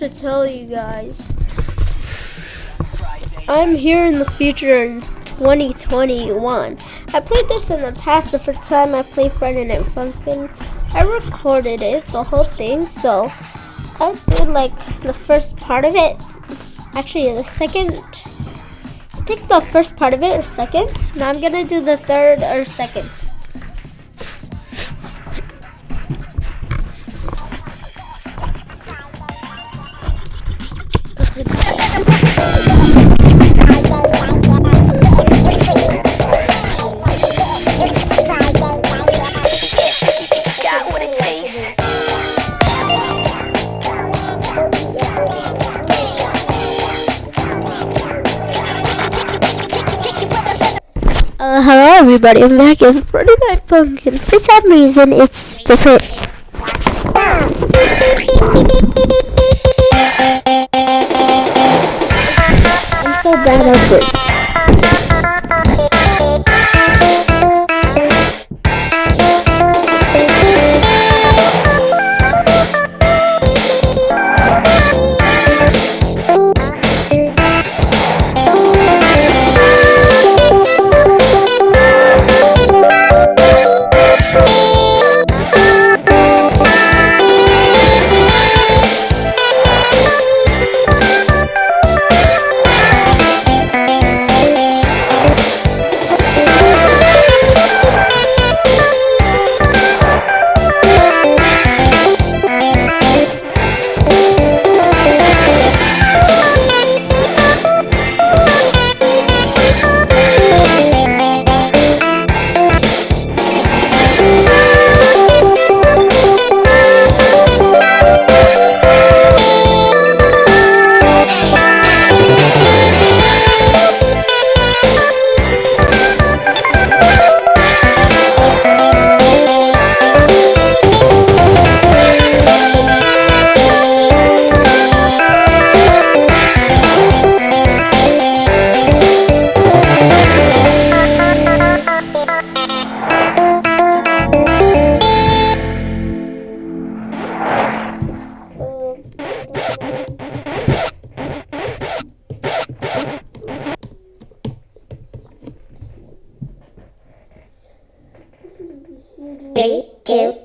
to tell you guys. I'm here in the future in 2021. I played this in the past. The first time I played Friday Night Funkin', I recorded it, the whole thing. So I did like the first part of it. Actually, the second. I think the first part of it is second. Now I'm gonna do the third or second. Everybody, I'm back in Friday Night Funkin'. For some reason, it's different. I'm so bad at this. Three, two,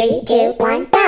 Three, two, one, go!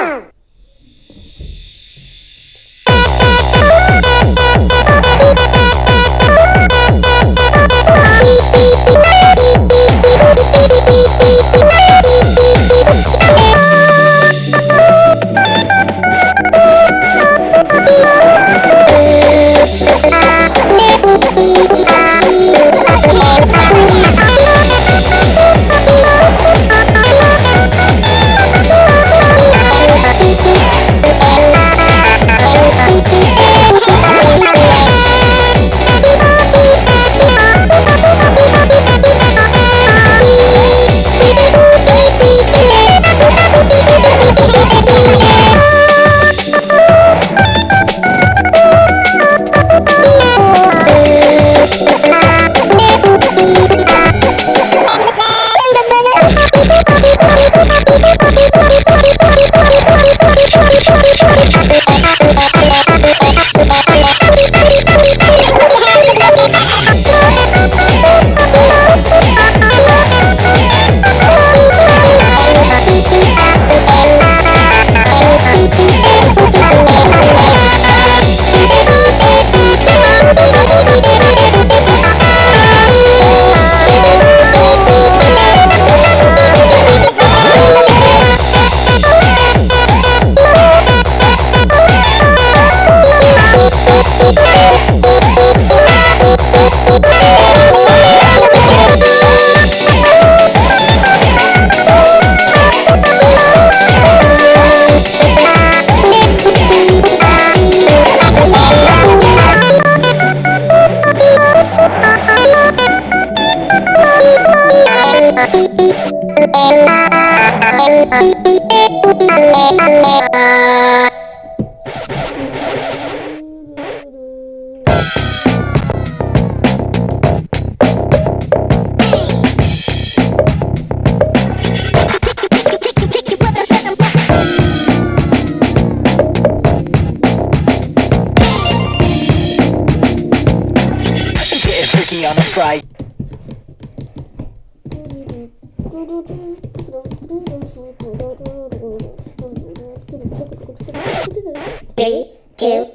Three, two,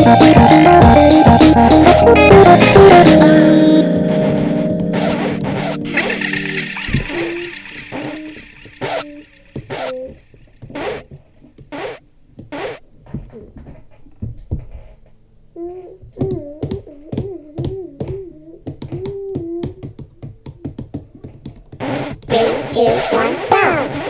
Three, two, one, go!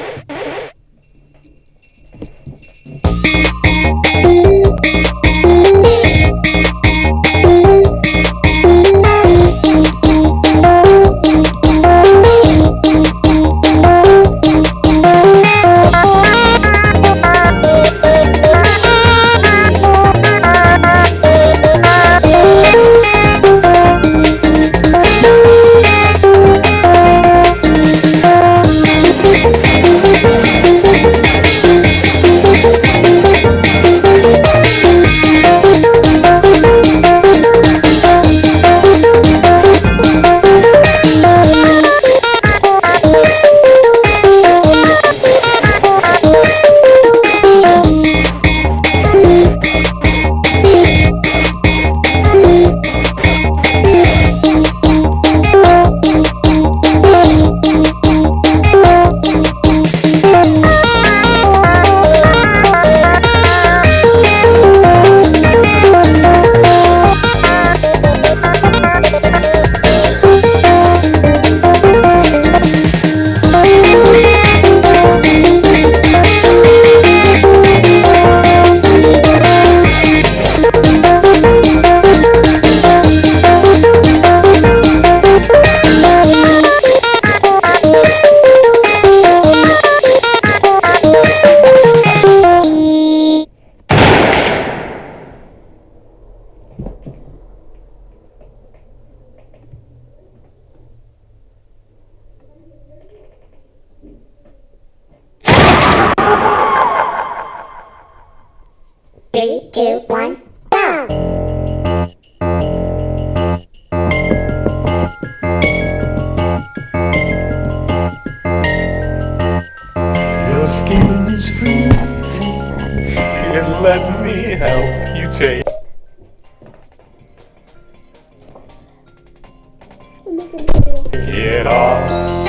Three, two, one, go! Your skin is freezing, and let me help you take. Get off.